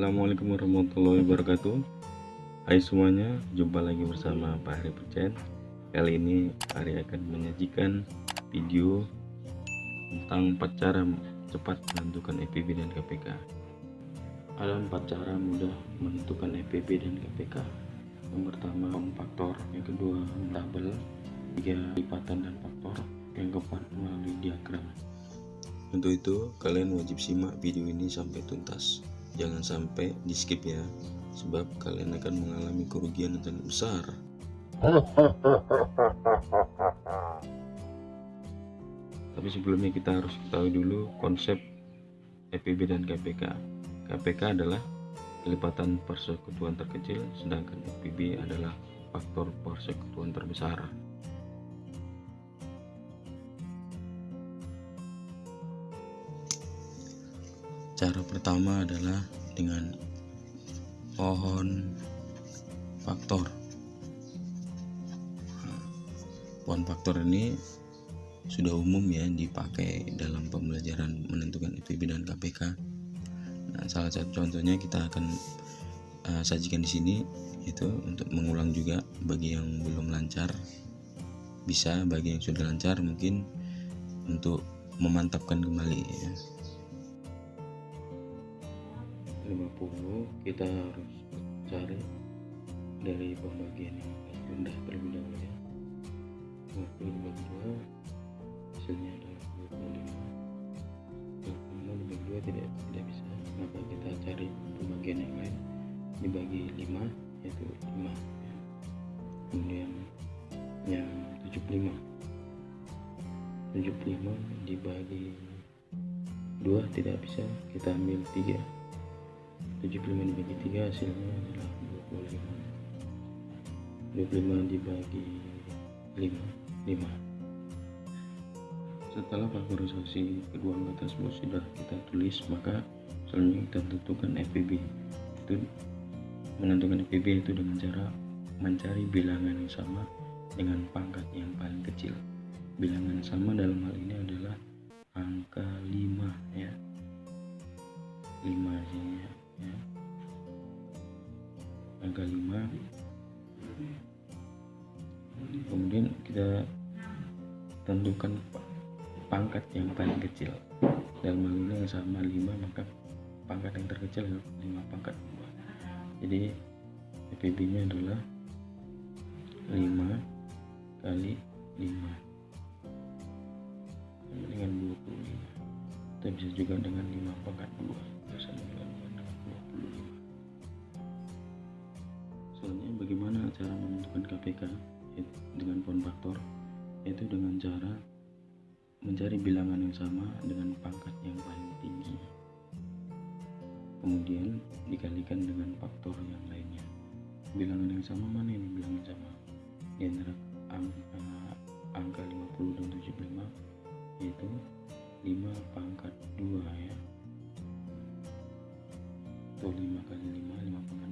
Assalamualaikum warahmatullahi wabarakatuh. Hai semuanya, jumpa lagi bersama Pak Hari Percen Kali ini Hari akan menyajikan video tentang 4 cara cepat menentukan EPB dan KPK Ada 4 cara mudah menentukan EPB dan KPK Yang pertama faktor, yang kedua tabel, tiga lipatan dan faktor, yang keempat melalui diagram. Untuk itu, kalian wajib simak video ini sampai tuntas. Jangan sampai di skip ya, sebab kalian akan mengalami kerugian yang sangat besar. Tapi sebelumnya kita harus ketahui dulu konsep EPB dan KPK. KPK adalah kelipatan persekutuan terkecil, sedangkan EPB adalah faktor persekutuan terbesar. Cara pertama adalah dengan pohon faktor. Pohon faktor ini sudah umum ya dipakai dalam pembelajaran menentukan IPB dan KPK nah salah satu contohnya kita akan uh, sajikan di sini itu untuk mengulang juga bagi yang belum lancar. Bisa bagi yang sudah lancar mungkin untuk memantapkan kembali ya. 50 kita harus cari dari pembagian yang rendah terlebih dahulu ya. 50 dibagi 2 hasilnya adalah 25 25 dibagi 2 tidak tidak bisa. Maka kita cari pembagian yang lain? Dibagi 5 yaitu 5 ya. kemudian yang 75 75 dibagi 2 tidak bisa kita ambil 3 75 dibagi 3 hasilnya adalah 25 25 dibagi 5 5 setelah faktorisasi kedua angka tersebut sudah kita tulis maka selanjutnya kita tentukan FPB itu menentukan FPB itu dengan cara mencari bilangan yang sama dengan pangkat yang paling kecil. Bilangan sama dalam hal ini adalah tentukan pangkat yang paling kecil. Hal ini yang sama 5 maka pangkat yang terkecil 5 pangkat 2 jadi PPB nya adalah 5 kali 5 dengan 25 kita bisa juga dengan 5 pangkat 2 sama dengan Selanjutnya bagaimana cara menentukan KPK dengan pohon faktor yaitu dengan cara mencari bilangan yang sama dengan pangkat yang paling tinggi. Kemudian dikalikan dengan faktor yang lainnya. Bilangan yang sama mana ini? Bilangan sama. Di antara angka, angka 50 dan 75 yaitu 5 pangkat 2 ya. Atau 5 kali 5 5 pangkat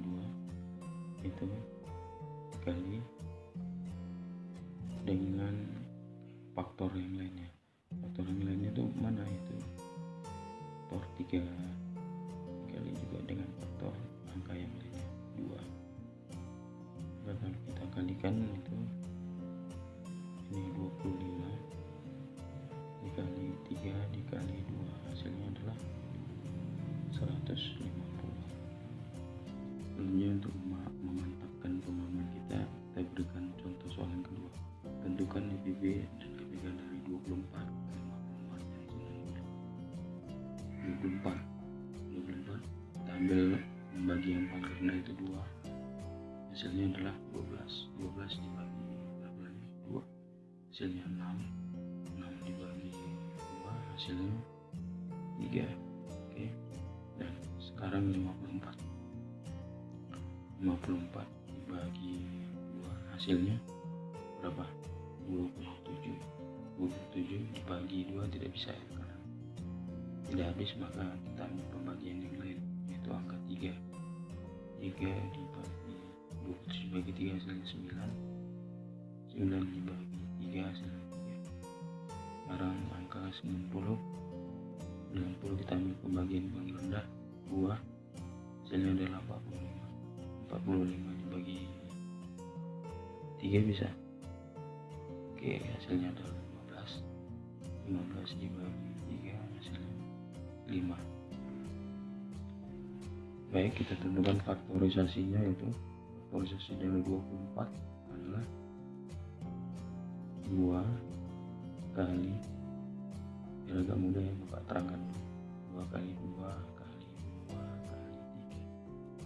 2 itu kali dengan faktor yang lainnya yang lainnya itu mana itu? Faktor 3 kali juga dengan faktor angka yang lainnya 2 kalau kita kalikan itu ini 25 dikali 3 dikali 2 hasilnya adalah 150 selanjutnya untuk memantapkan pemahaman kita kita berikan contoh soal yang kedua. Tentukan IPB dan KPK dari 24 54 dan 90 24 24 kita ambil bagi yang paling rendah itu 2 hasilnya adalah 12 12 dibagi berapa lagi 2 hasilnya 6 6 dibagi 2 hasilnya 3 oke. Dan sekarang 54 54 dibagi 2 hasilnya berapa? 27 27 dibagi 2 tidak bisa ya tidak habis maka kita ambil pembagian yang lain yaitu angka 3 3 dibagi 27 dibagi 3 hasilnya 9 9 dibagi 3 hasilnya 3 sekarang angka 90 90 kita ambil pembagian paling rendah 2 hasilnya adalah 45 45 dibagi 3 bisa? Oke hasilnya adalah 15 15 dibagi 3 hasilnya 5 baik kita tentukan faktorisasinya yaitu faktorisasi dari 24 adalah 2 kali biar agak mudah ya Bapak terangkan. 2 kali 2 kali 2 kali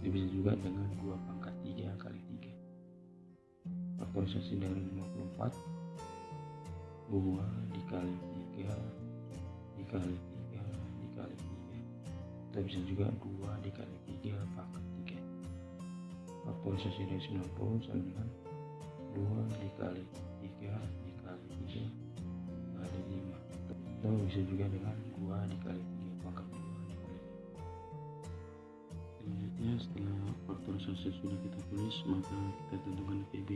3 itu bisa juga dengan 2 pangkat 3 kali 3 faktorisasi dari 54 2 dikali 3 dikali 3 dikali 3 kita bisa juga 2 dikali 3 pangkat 3 faktorisasi dari 90 sama dengan 2 dikali 3 dikali 3 kali 5 atau bisa juga dengan 2 dikali 3 pangkat 2 dikali 5 selanjutnya setelah faktorisasi sudah kita tulis maka kita tentukan PB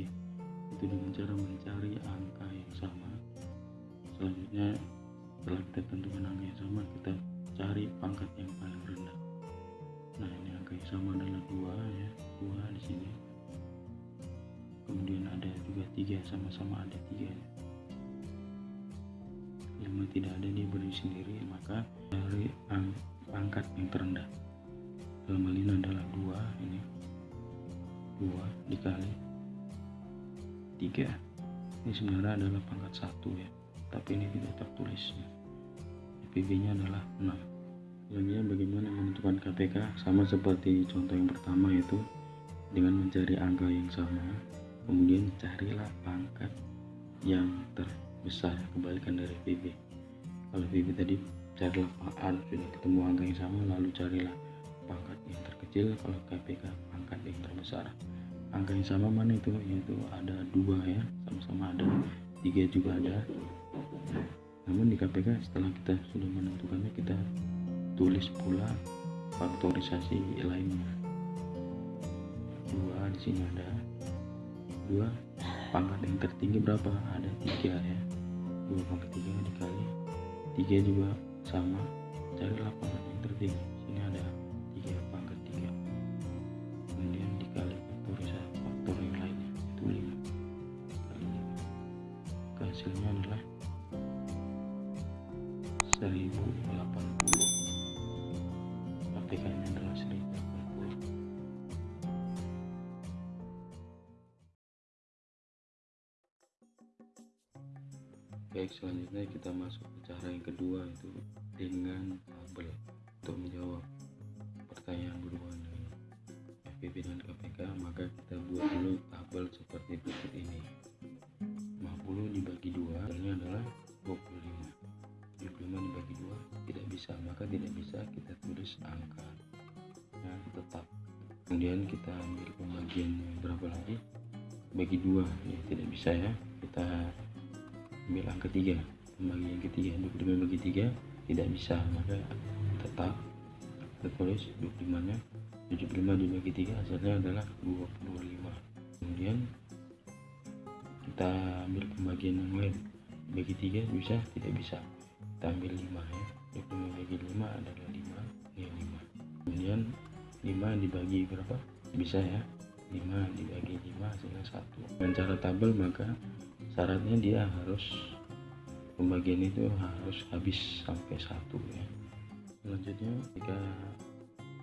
itu dengan cara mencari angka yang sama. Selanjutnya setelah kita tentukan angka yang sama kita cari pangkat yang paling rendah. Nah ini angka yang sama adalah dua ya. Dua di sini. Kemudian ada juga tiga sama-sama ada tiga ya. lima tidak ada dia berdiri sendiri maka cari ang pangkat yang terendah. Dalam hal ini adalah dua ini. Dua dikali tiga. Ini sebenarnya adalah pangkat satu ya tapi ini tidak tertulis ya. PB nya adalah 6 selanjutnya bagaimana menentukan KPK sama seperti contoh yang pertama yaitu dengan mencari angka yang sama kemudian carilah pangkat yang terbesar kebalikan dari PB kalau PB tadi carilah A sudah ketemu angka yang sama lalu carilah pangkat yang terkecil. Kalau KPK pangkat yang terbesar. Angka yang sama mana itu? Yaitu ada dua ya sama-sama ada. Tiga juga ada namun di KPK setelah kita sudah menentukannya kita tulis pula faktorisasi lainnya. Dua di sini ada. Dua pangkat yang tertinggi berapa? Ada tiga ya. Dua pangkat tiga dikali. Tiga juga sama. Carilah pangkat yang tertinggi. Sini ada 1080 KPK nya adalah 1080 baik selanjutnya kita masuk ke cara yang kedua itu dengan tabel untuk menjawab pertanyaan berhubungan dengan dan KPK maka kita buat dulu tabel seperti berikut ini. 50 dibagi 2 hasilnya adalah bisa maka tidak bisa kita tulis angka. Yang tetap. Kemudian kita ambil pembagiannya berapa lagi? Bagi dua. Ya tidak bisa ya. Kita ambil angka 3 pembagian ketiga 25 bagi 3 tidak bisa. Maka tetap kita tulis 25 nya. 75 dibagi 3 hasilnya adalah 25 kemudian kita ambil pembagian yang lain. Bagi 3 bisa tidak bisa. Kita ambil 5 ya 25 bagi 5 adalah 5 ini 5 kemudian 5 dibagi berapa? Bisa ya. 5 dibagi 5 hasilnya 1 dengan cara tabel maka syaratnya dia harus pembagian itu harus habis sampai satu ya. Selanjutnya jika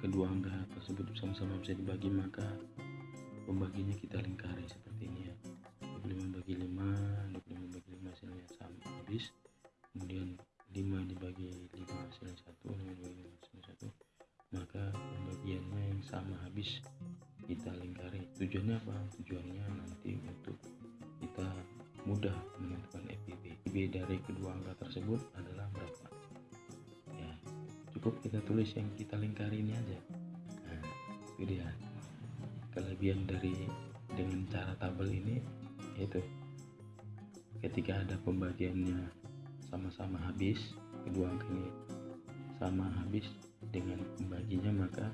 kedua angka tersebut sama-sama bisa dibagi maka pembaginya kita lingkari seperti ini ya. 25 bagi 5 25 bagi 5 hasilnya sama habis. Kemudian 5 dibagi 5 hasilnya 1 5 dibagi 5 hasilnya 1 maka pembagiannya yang sama habis kita lingkari. Tujuannya apa? Tujuannya nanti untuk kita mudah menentukan FPB FPB dari kedua angka tersebut adalah berapa? Ya cukup kita tulis yang kita lingkari ini aja. Nah itu dia. Kelebihan dari dengan cara tabel ini yaitu ketika ada pembagiannya sama-sama habis kedua angka ini sama habis dengan pembaginya maka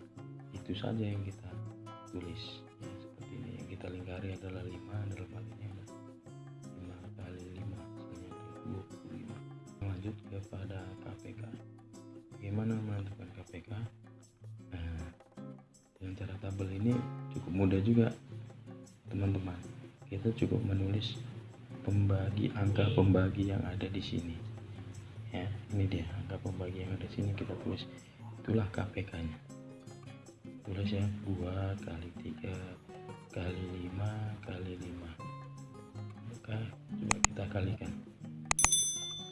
itu saja yang kita tulis. Ya, seperti ini. Yang kita lingkari adalah 5 dalam hal ini ada 5 kali 5 hasilnya 25 lanjut kepada KPK bagaimana menentukan KPK nah yang cara tabel ini cukup mudah juga teman-teman. Kita cukup menulis pembagi angka pembagi yang ada di sini. Ya ini dia angka pembagi yang ada di sini kita tulis. Itulah KPK nya tulis ya 2 kali 3 kali 5 kali 5 maka coba kita kalikan.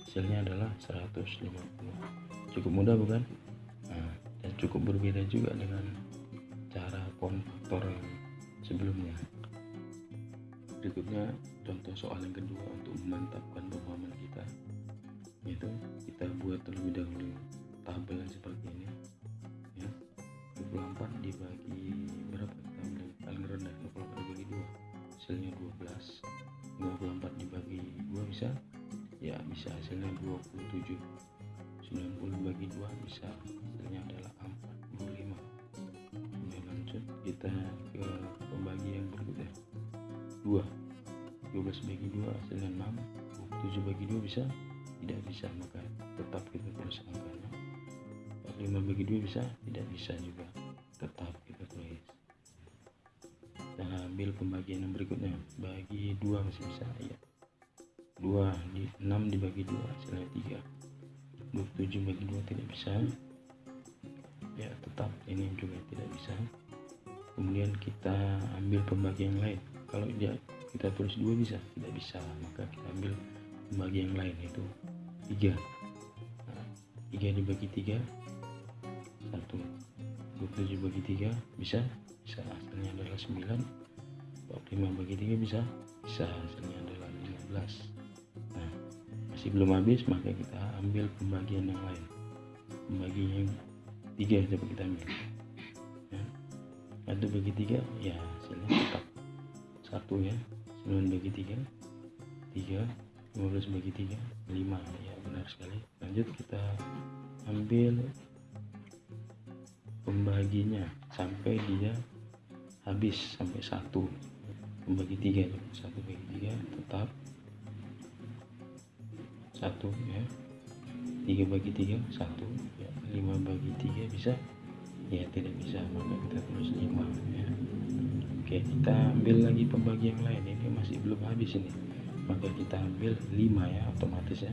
Hasilnya adalah 150 cukup mudah bukan? Nah, dan cukup berbeda juga dengan cara konvektor sebelumnya. Berikutnya contoh soal yang kedua untuk memantapkan pemahaman kita yaitu kita buat terlebih dahulu tabel yang seperti ini ya. 24 dibagi berapa? Kita ambil paling rendah 24 dibagi 2 hasilnya 12 54 dibagi 2 bisa? Ya bisa hasilnya 27 90 bagi 2 bisa hasilnya adalah 45 kemudian lanjut kita ke pembagian berikutnya. 2 12 bagi 2 hasilnya 6 7 bagi 2 bisa tidak bisa maka tetap kita tulis angkanya 45 bagi 2 bisa tidak bisa juga tetap kita tulis kita ambil pembagian yang berikutnya bagi 2 masih bisa ya. 2 di 6 dibagi 2 hasilnya 3 27 bagi 2 tidak bisa ya tetap. Ini juga tidak bisa. Kemudian kita ambil pembagian lain. Kalau dia kita tulis dua bisa. Tidak bisa maka kita ambil pembagian yang lain yaitu 3 nah, 3 dibagi 3 1 27 bagi 3 bisa. Bisa. Hasilnya adalah 9 45 bagi 3 bisa. Bisa. Hasilnya adalah 15 nah masih belum habis maka kita ambil pembagian yang lain. Pembagian yang tiga coba kita ambil. Ya. satu bagi tiga ya hasilnya tetap satu ya 9 bagi 3 3 15 bagi 3 5 ya benar sekali. Lanjut kita ambil pembaginya sampai dia habis sampai satu. Membagi tiga satu bagi tiga tetap satu ya. Tiga bagi tiga satu. Ya lima bagi tiga bisa? Ya tidak bisa maka kita tulis lima ya oke kita ambil lagi pembagian lain. Ini masih belum habis ini. Maka kita ambil lima ya otomatis ya.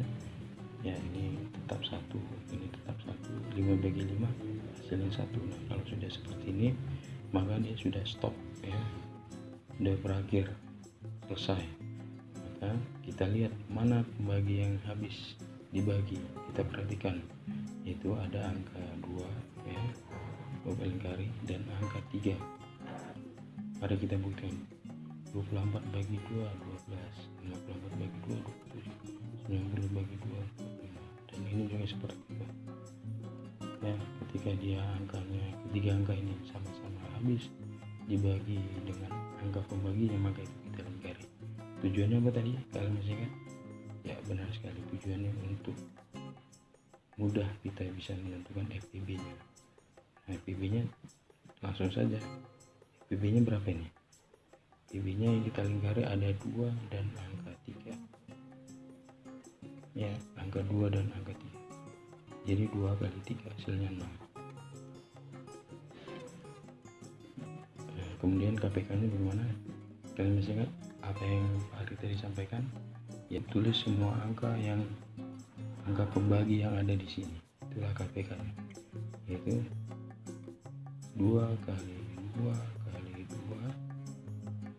Ya ini tetap satu ini tetap satu. Lima bagi lima hasilnya satu. Nah kalau sudah seperti ini maka dia sudah stop ya. Sudah berakhir selesai. Maka kita lihat mana pembagi yang habis dibagi. Kita perhatikan. Itu ada angka 2 ya lingkari dan angka 3 mari kita buktikan 24 bagi 2 12 54 bagi 2 27 90 bagi 2 dan ini juga seperti itu. Ya ketika dia angkanya ketiga angka ini sama-sama habis dibagi dengan angka pembaginya maka itu kita lingkari. Tujuannya apa tadi? Kalian masih ingat? Ya benar sekali. Tujuannya untuk mudah kita bisa menentukan FPB nya FPB nya langsung saja FPB nya berapa ini? FPB nya yang kita lingkari ada dua dan angka tiga. Ya angka dua dan angka tiga. Jadi dua kali tiga hasilnya 6 nah, kemudian KPK nya bagaimana kalian masih ingat apa yang Pak Ari tadi sampaikan ya tulis semua angka yang angka pembagi yang ada di sini. Itulah KPK nya yaitu dua kali dua kali dua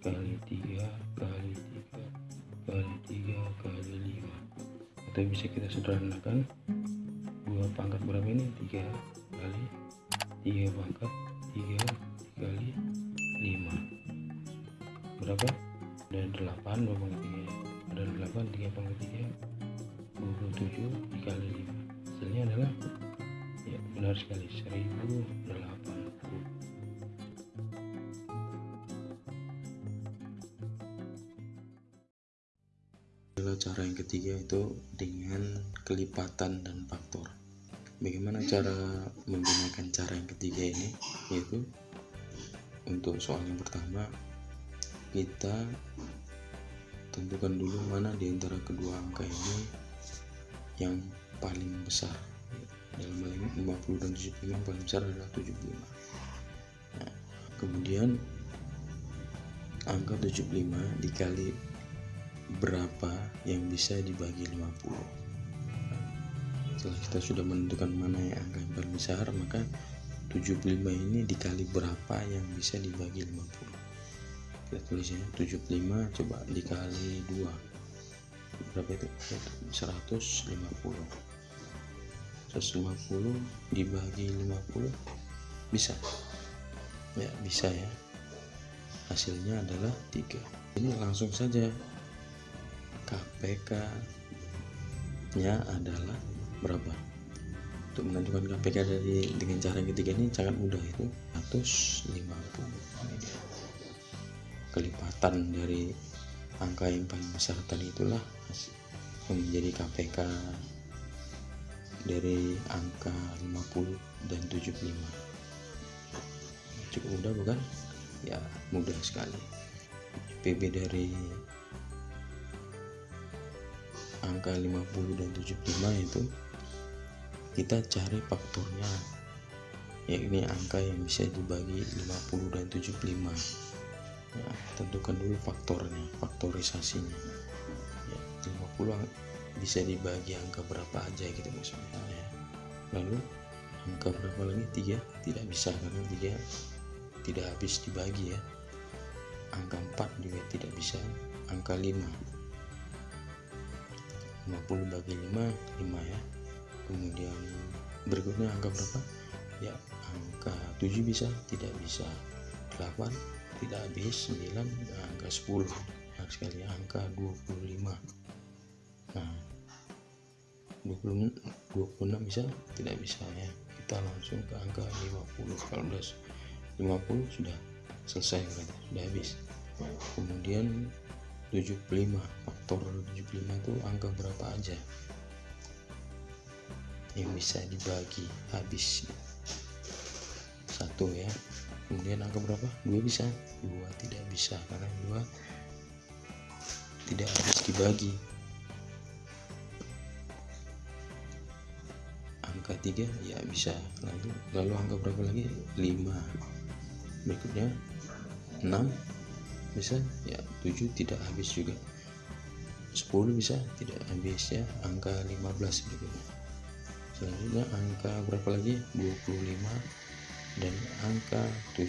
kali tiga kali tiga kali tiga kali lima. Atau bisa kita sederhanakan dua pangkat berapa ini? Tiga kali tiga pangkat tiga kali lima. Berapa? Ada 8 2 pangkat 3 ada 8 3 pangkat 3 27 dikali 5 hasilnya adalah ya benar sekali 1080 cara yang ketiga itu dengan kelipatan dan faktor. Bagaimana cara menggunakan cara yang ketiga ini? Yaitu untuk soal yang pertama kita tentukan dulu mana di antara kedua angka ini yang paling besar. Dalam hal ini 50 dan 75 yang paling besar adalah 75 nah, kemudian angka 75 dikali berapa yang bisa dibagi 50 setelah kita sudah menentukan mana yang angka yang paling besar maka 75 ini dikali berapa yang bisa dibagi 50 kita tulis ya 75 coba dikali 2 berapa itu? 150 150 dibagi 50 bisa? Ya bisa ya. Hasilnya adalah 3 ini langsung saja KPK nya adalah berapa? Untuk menentukan KPK dari dengan cara yang ketiga ini sangat mudah itu 150 ini dia. kelipatan dari angka yang paling besar tadi itulah menjadi KPK dari angka 50 dan 75 cukup mudah bukan? Ya mudah sekali. PB dari angka 50 dan 75 itu kita cari faktornya. Yakni angka yang bisa dibagi 50 dan 75 ya, tentukan dulu faktornya faktorisasinya. Ya, 50 bisa dibagi angka berapa aja gitu maksudnya ya. lalu angka berapa lagi? 3 tidak bisa karena 3 tidak habis dibagi ya. Angka 4 juga tidak bisa angka 5 50 bagi 5 5 ya. Kemudian berikutnya angka berapa? Ya angka 7 bisa tidak bisa 8 tidak habis 9 angka 10 nah, sekali angka 25 nah 20, 26 bisa tidak bisa ya. Kita langsung ke angka 50 kalau udah 50 sudah selesai sudah habis. Kemudian 75 faktor 75 itu angka berapa aja yang bisa dibagi habis? Satu ya. Kemudian angka berapa? Dua bisa. Dua tidak bisa karena dua tidak habis dibagi. Angka tiga ya bisa. Lalu lalu angka berapa lagi? Lima. Berikutnya enam bisa? Ya 7 tidak habis juga 10 bisa tidak habis ya angka 15 berikutnya. Selanjutnya angka berapa lagi? 25 dan angka 75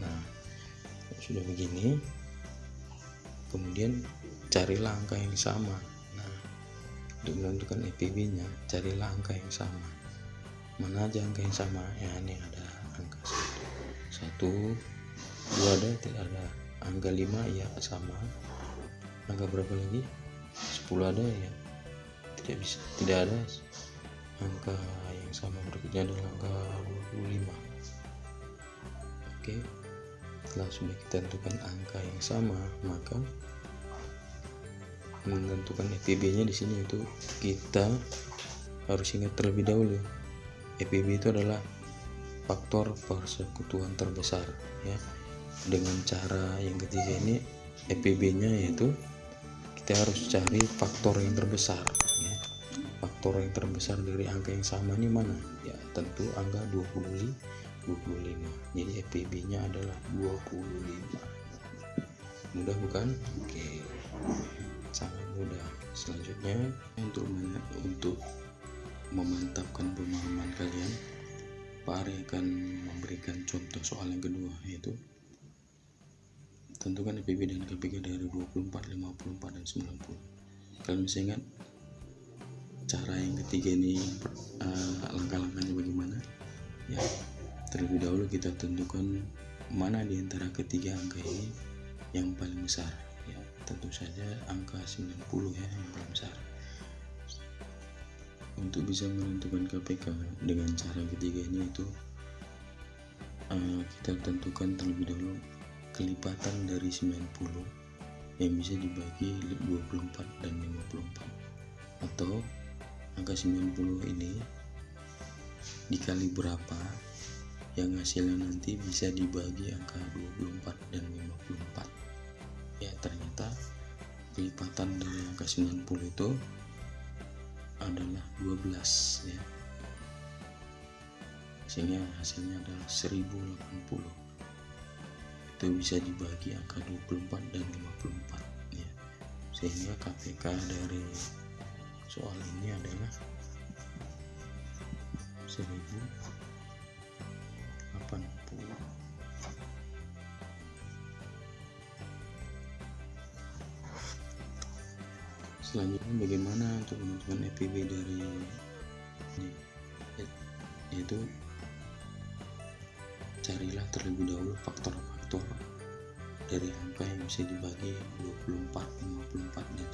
nah sudah begini kemudian carilah angka yang sama. Nah untuk menentukan EPB nya carilah angka yang sama. Mana aja angka yang sama? Ya ini ada angka satu, satu dua ada tidak ada. Angka 5 ya sama angka berapa lagi? 10 ada ya? Tidak bisa tidak ada. Angka yang sama berikutnya adalah angka 25 oke setelah sudah kita tentukan angka yang sama maka menentukan EPB nya di sini itu kita harus ingat terlebih dahulu. EPB itu adalah faktor persekutuan terbesar ya. Dengan cara yang ketiga ini EPB nya yaitu kita harus cari faktor yang terbesar ya. faktor yang terbesar dari angka yang sama ini mana? Ya tentu angka 25 25 jadi EPB nya adalah 25 mudah bukan? Oke. Sangat mudah. Selanjutnya untuk untuk memantapkan pemahaman kalian Pak Ari akan memberikan contoh soal yang kedua yaitu tentukan IPB dan KPK dari 24, 54, dan 90 kalian bisa ingat cara yang ketiga ini uh, langkah-langkahnya bagaimana? Ya terlebih dahulu kita tentukan mana di antara ketiga angka ini yang paling besar. Ya tentu saja angka 90 ya yang paling besar. Untuk bisa menentukan KPK dengan cara ketiga ini itu uh, kita tentukan terlebih dahulu kelipatan dari 90 yang bisa dibagi 24 dan 54 atau angka 90 ini dikali berapa yang hasilnya nanti bisa dibagi angka 24 dan 54 ya ternyata kelipatan dari angka 90 itu adalah 12 ya. Sehingga hasilnya adalah 1080 itu bisa dibagi angka 24 dan 54 ya. Sehingga KPK dari soal ini adalah 1080 selanjutnya bagaimana untuk menentukan EPB dari ini? Yaitu carilah terlebih dahulu faktor-faktor dari angka yang bisa dibagi 24, 54, dan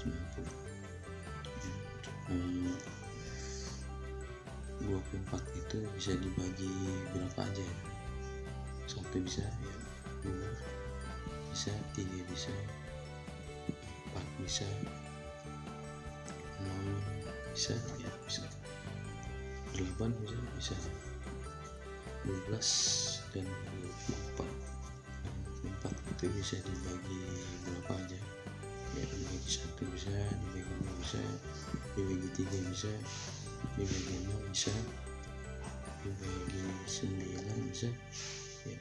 90 hmm, 24 itu bisa dibagi berapa aja ya? Satu bisa ya dua bisa tiga bisa empat bisa enam bisa ya bisa. delapan bisa bisa dua belas dan dua empat empat itu bisa dibagi berapa aja? Ya dibagi satu bisa dibagi dua bisa dibagi tiga bisa dibagi enam bisa dibagi sembilan bisa ya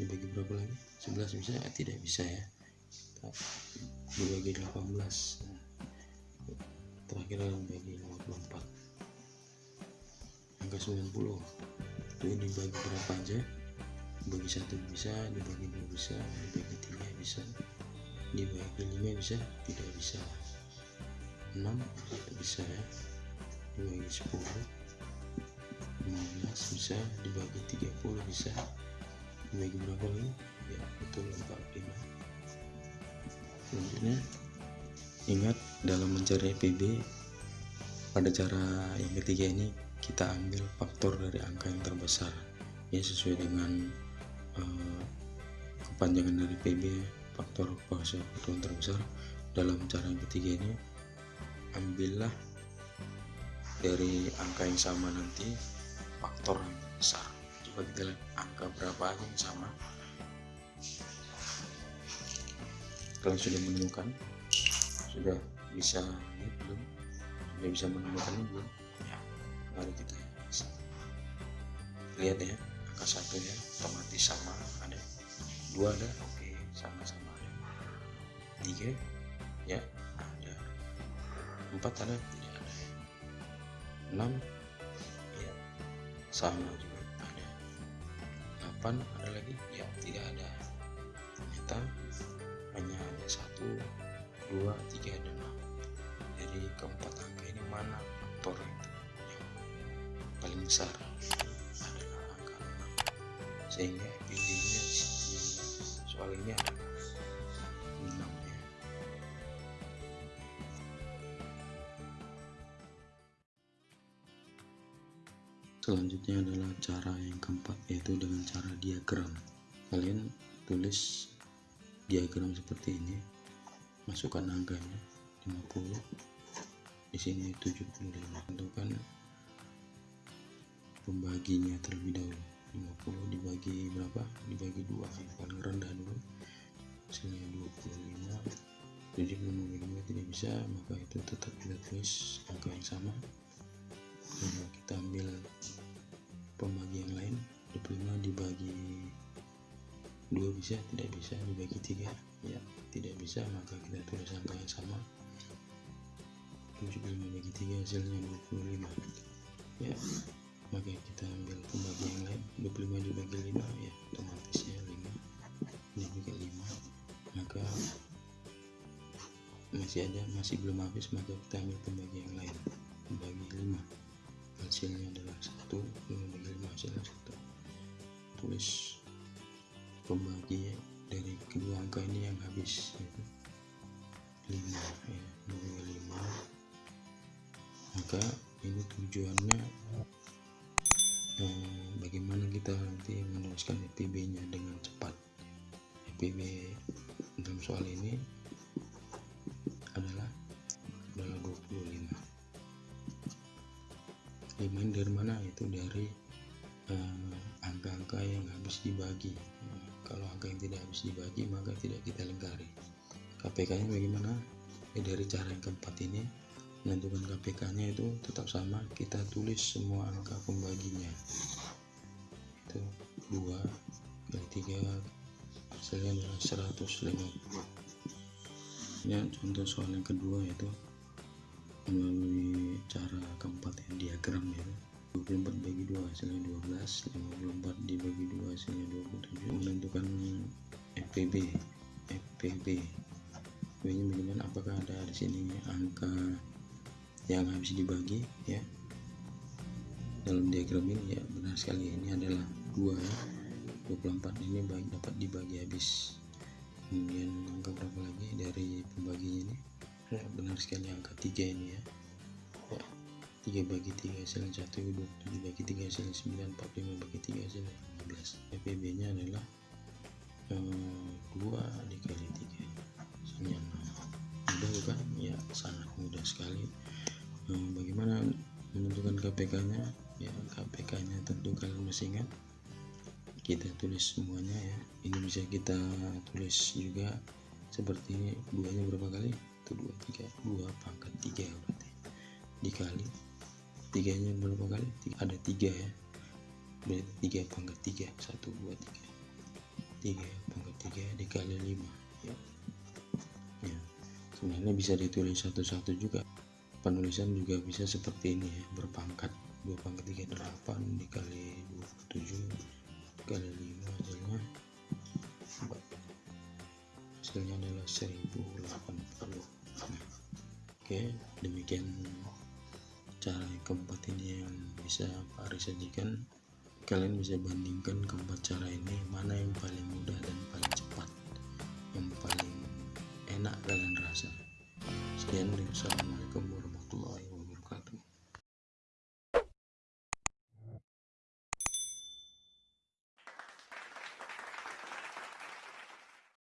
dibagi berapa lagi? Sebelas bisa? Ya, tidak bisa ya. Dibagi delapan belas. Terakhir dibagi 54 angka 90 itu dibagi berapa aja dibagi satu bisa dibagi dua bisa dibagi tiga bisa dibagi lima bisa tidak bisa. 6 tidak bisa ya. Dibagi 10 15 bisa dibagi 30 bisa. Dibagi berapa lagi? Ya betul 45 selanjutnya ingat dalam mencari EPB pada cara yang ketiga ini kita ambil faktor dari angka yang terbesar ya sesuai dengan uh, kepanjangan dari PB faktor faktor yang terbesar dalam cara yang ketiga ini ambillah dari angka yang sama nanti faktor yang terbesar coba kita lihat angka berapa yang sama. Kalian sudah menemukan? Sudah bisa ini belum? Sudah bisa menemukan ini belum? Ya mari kita lihat ya angka satu ya otomatis sama ada dua ada? Oke sama-sama ada tiga? Ya ada. Empat ada? Tidak ada. Enam? Ya sama juga ada. Delapan ada lagi? Ya tidak ada. Ternyata hanya ada satu dua tiga dan enam. Dari keempat angka ini mana faktor yang paling besar. adalah angka 6 sehingga PB nya di soal ini adalah 6 ya. Selanjutnya adalah cara yang keempat yaitu dengan cara diagram. Kalian tulis diagram seperti ini. Masukkan angkanya 50 di sini 75 tentukan pembaginya terlebih dahulu 50 dibagi berapa? Dibagi dua yang paling rendah dulu. Hasilnya 25 75 tidak bisa maka itu tetap kita tulis angka yang sama. Lalu kita ambil pembagi yang lain. 25 dibagi dua bisa tidak bisa dibagi tiga. Ya tidak bisa maka kita tulis angka yang sama. 75 bagi 3 hasilnya 25 ya maka kita ambil pembagi yang lain. 25 dibagi 5 ya. Otomatis ya 5 ini juga 5 maka masih ada masih belum habis maka kita ambil pembagi yang lain. Pembagi 5 hasilnya adalah 1 5 bagi 5 hasilnya 1 tulis pembagi dari kedua angka ini yang habis yaitu 5 ya. 25 maka ini tujuannya eh, bagaimana kita nanti menuliskan EPB nya dengan cepat? EPB dalam soal ini adalah adalah 25 5 ini dari mana? Itu dari angka-angka eh, yang habis dibagi. Eh, kalau angka yang tidak habis dibagi maka tidak kita lingkari KPK nya bagaimana? Ya, dari cara yang keempat ini menentukan KPK nya itu tetap sama kita tulis semua angka pembaginya. Itu 2 kali 3 hasilnya adalah 150 ya contoh soal yang kedua yaitu melalui cara keempat yang diagram ya. 24 bagi 2 hasilnya 12 54 dibagi 2 hasilnya 27 menentukan FPB FPB nya bagaimana apakah ada di sini angka yang habis dibagi ya. Dalam diagram ini ya benar sekali. Ini adalah 2 ya. 24 ini baik dapat dibagi habis. Kemudian angka berapa lagi dari pembaginya ini? Ya benar sekali angka 3 ini ya, ya 3 bagi 3 hasilnya 1 27 bagi 3 hasilnya 9 45 bagi 3 hasilnya 15 FPB nya adalah eh, 2 dikali 3 hasilnya 6 mudah bukan? Ya sangat mudah sekali bagaimana menentukan KPK nya ya KPK nya tentu kalian masih ingat. Kita tulis semuanya ya. Ini bisa kita tulis juga seperti ini. Duanya berapa kali? Itu dua tiga. Dua pangkat tiga berarti. Dikali. Tiganya berapa kali? Tiga, ada tiga ya. Berarti tiga pangkat tiga. Satu dua tiga. Tiga pangkat tiga dikali lima. Ya. Ya. Sebenarnya bisa ditulis satu-satu juga penulisan juga bisa seperti ini ya berpangkat dua pangkat tiga delapan dikali dua tujuh kali 5 hasilnya hasilnya adalah 1080 nah, oke demikian cara yang keempat ini yang bisa Pak Ari sajikan. Kalian bisa bandingkan keempat cara ini mana yang paling mudah dan paling cepat yang paling enak kalian rasa. Sekian dan assalamualaikum warahmatullahi blood.